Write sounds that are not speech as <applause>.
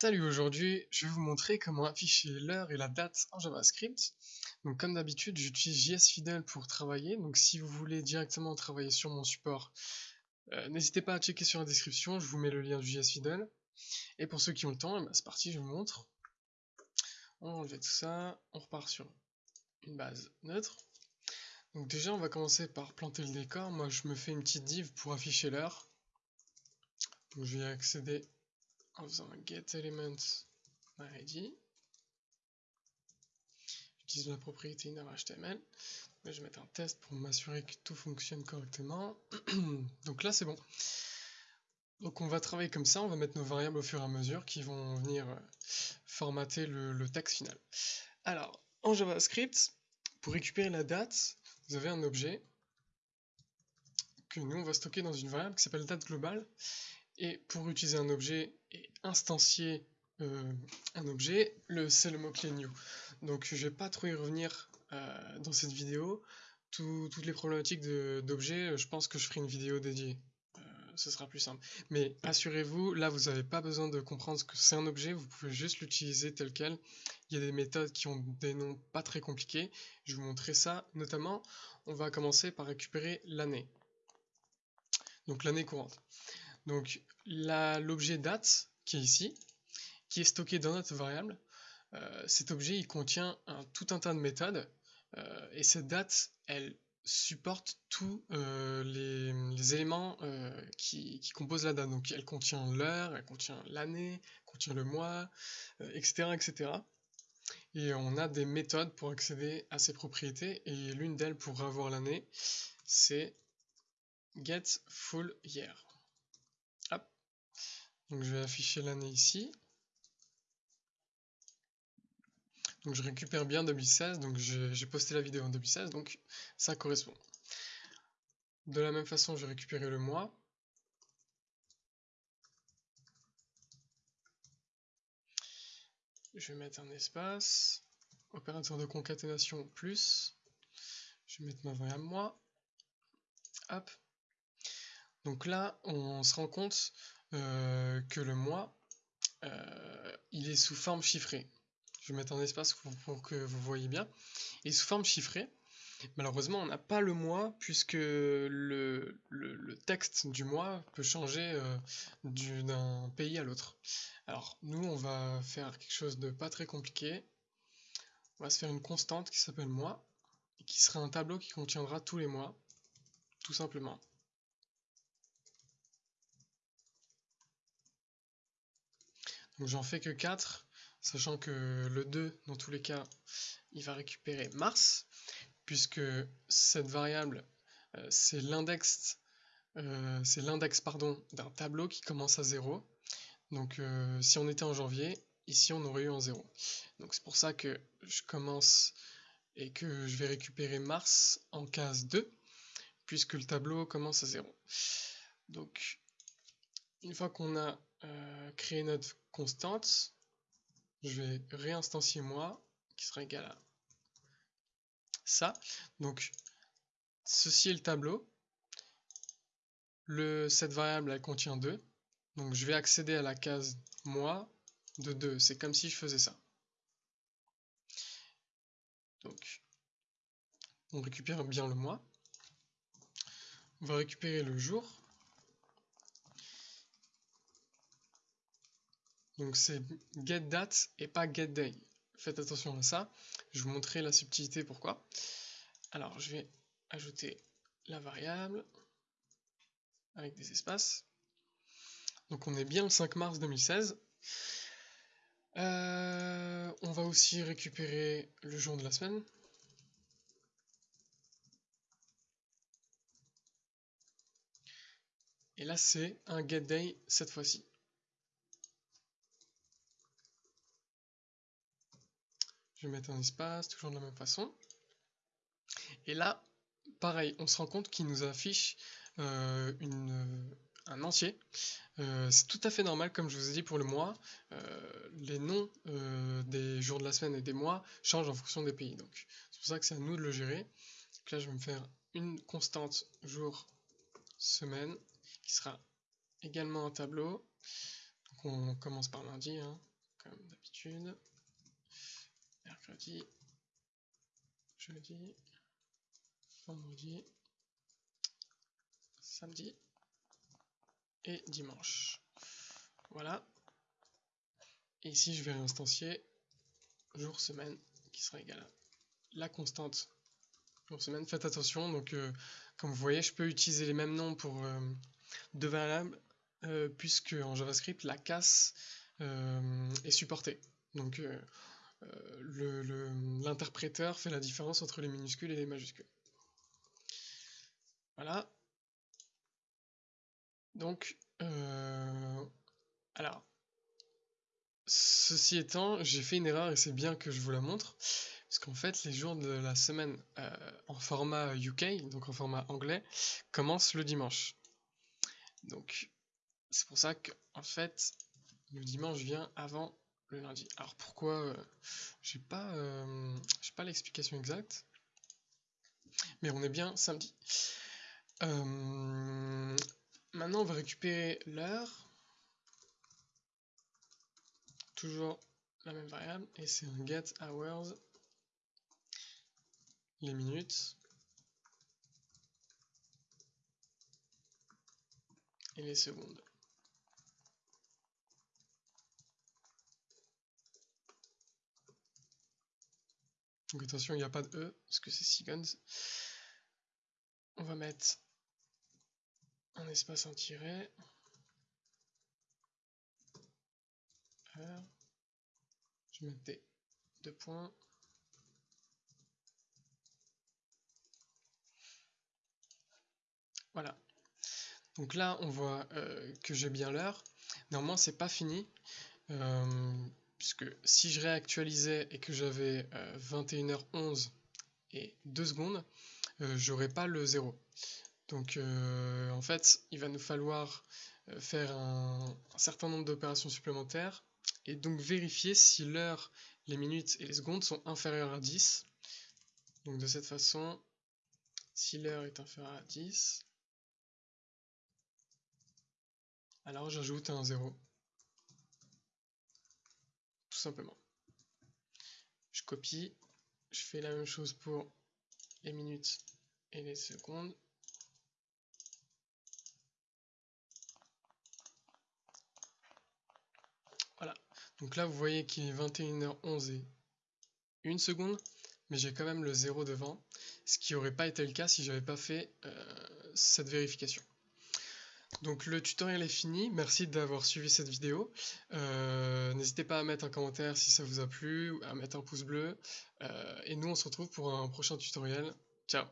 Salut, aujourd'hui je vais vous montrer comment afficher l'heure et la date en JavaScript. Donc comme d'habitude j'utilise JSFidel pour travailler, donc si vous voulez directement travailler sur mon support, euh, n'hésitez pas à checker sur la description, je vous mets le lien du JSFidel. Et pour ceux qui ont le temps, eh ben, c'est parti, je vous montre. On enlève tout ça, on repart sur une base neutre. Donc déjà on va commencer par planter le décor, moi je me fais une petite div pour afficher l'heure. Donc je vais accéder en faisant un get element id. J'utilise la propriété inner.html. Je vais mettre un test pour m'assurer que tout fonctionne correctement. <clears throat> Donc là c'est bon. Donc on va travailler comme ça, on va mettre nos variables au fur et à mesure qui vont venir euh, formater le, le texte final. Alors, en JavaScript, pour récupérer la date, vous avez un objet que nous on va stocker dans une variable qui s'appelle date globale et pour utiliser un objet et instancier euh, un objet, c'est le mot-clé new. Donc je vais pas trop y revenir euh, dans cette vidéo. toutes les problématiques d'objets, je pense que je ferai une vidéo dédiée. Euh, ce sera plus simple. Mais assurez-vous, là vous n'avez pas besoin de comprendre ce que c'est un objet, vous pouvez juste l'utiliser tel quel. Il y a des méthodes qui ont des noms pas très compliqués. Je vais vous montrer ça. Notamment, on va commencer par récupérer l'année. Donc l'année courante. Donc l'objet date qui est ici, qui est stocké dans notre variable, euh, cet objet il contient tout un tas de méthodes euh, et cette date elle supporte tous euh, les, éléments qui, composent la date. Donc elle contient l'heure, elle contient l'année, contient le mois, etc., etc. Et on a des méthodes pour accéder à ces propriétés et l'une d'elles pour avoir l'année, c'est get full year. Donc je vais afficher l'année ici. Donc je récupère bien 2016, donc j'ai posté la vidéo en 2016, donc ça correspond. De la même façon, je vais récupérer le mois. Je vais mettre un espace, opérateur de concaténation plus. Je vais mettre ma variable mois. Hop. Donc là, on se rend compte que le mois, euh, il est sous forme chiffrée. Je vais mettre un espace pour, que vous voyez bien. Et sous forme chiffrée. Malheureusement, on n'a pas le mois puisque le, texte du mois peut changer euh, d'un pays à l'autre. Alors, nous, on va faire quelque chose de pas très compliqué. On va se faire une constante qui s'appelle mois et qui sera un tableau qui contiendra tous les mois, tout simplement. Donc j'en fais que 4, sachant que le 2, dans tous les cas, il va récupérer Mars, puisque cette variable, euh, c'est l'index euh, d'un tableau qui commence à 0. Donc euh, si on était en janvier, ici on aurait eu en 0. Donc c'est pour ça que je commence et que je vais récupérer Mars en case 2, puisque le tableau commence à 0. Donc une fois qu'on a créé notre constante, je vais réinstancier moi, qui sera égal à ça. Donc, ceci est le tableau. Le, cette variable, elle contient 2. Donc, je vais accéder à la case moi de 2. C'est comme si je faisais ça. Donc, on récupère bien le mois. On va récupérer le jour. Donc c'est getDate et pas getDay. Faites attention à ça. Je vous montrer la subtilité pourquoi. Alors je vais ajouter la variable avec des espaces. Donc on est bien le 5 mars 2016. Euh, on va aussi récupérer le jour de la semaine. Et là c'est un getDay cette fois-ci. Je vais mettre un espace, toujours de la même façon. Et là, pareil, on se rend compte qu'il nous affiche euh, une, un entier. Euh, c'est tout à fait normal, comme je vous ai dit pour le mois, euh, les noms des jours de la semaine et des mois changent en fonction des pays. Donc c'est pour ça que c'est à nous de le gérer. Donc là, je vais me faire une constante jour, semaine, qui sera également un tableau. Donc on commence par lundi. Hein. comme d'habitude. Mercredi, jeudi, vendredi, samedi et dimanche. Voilà. Et ici, je vais réinstancier jour, semaine, qui sera égal à la constante jour, semaine. Faites attention, donc euh, comme vous voyez, je peux utiliser les mêmes noms pour euh, deux variables, euh, puisque en JavaScript, la casse est supportée. Donc l'interpréteur fait la différence entre les minuscules et les majuscules. Voilà. Donc, alors, ceci étant, j'ai fait une erreur et c'est bien que je vous la montre. Parce qu'en fait, les jours de la semaine euh, en format UK, donc en format anglais, commencent le dimanche. Donc, c'est pour ça que, en fait, le dimanche vient avant le lundi. Alors pourquoi euh, J'ai pas, euh, pas l'explication exacte, mais on est bien samedi. maintenant, on va récupérer l'heure toujours la même variable et c'est un get hours les minutes et les secondes. Donc attention, il n'y a pas de E, parce que c'est seconds. On va mettre un espace en tiret. Je mettais deux points. Voilà. Donc là, on voit euh, que j'ai bien l'heure. Néanmoins, c'est pas fini. Euh, puisque si je réactualisais et que j'avais 21h11 euh, et 2 secondes, j'aurais pas le 0. Donc en fait, il va nous falloir faire un certain nombre d'opérations supplémentaires et donc vérifier si l'heure, les minutes et les secondes sont inférieures à 10. Donc de cette façon, si l'heure est inférieure à 10, alors j'ajoute un 0. Simplement. Je copie, je fais la même chose pour les minutes et les secondes. Donc là, vous voyez qu'il est 21h11 et 1 seconde, mais j'ai quand même le 0 devant, ce qui n'aurait pas été le cas si j'avais pas fait euh, cette vérification. Donc le tutoriel est fini, merci d'avoir suivi cette vidéo. Euh, n'hésitez pas à mettre un commentaire si ça vous a plu, à mettre un pouce bleu. Euh, et nous on se retrouve pour un prochain tutoriel. Ciao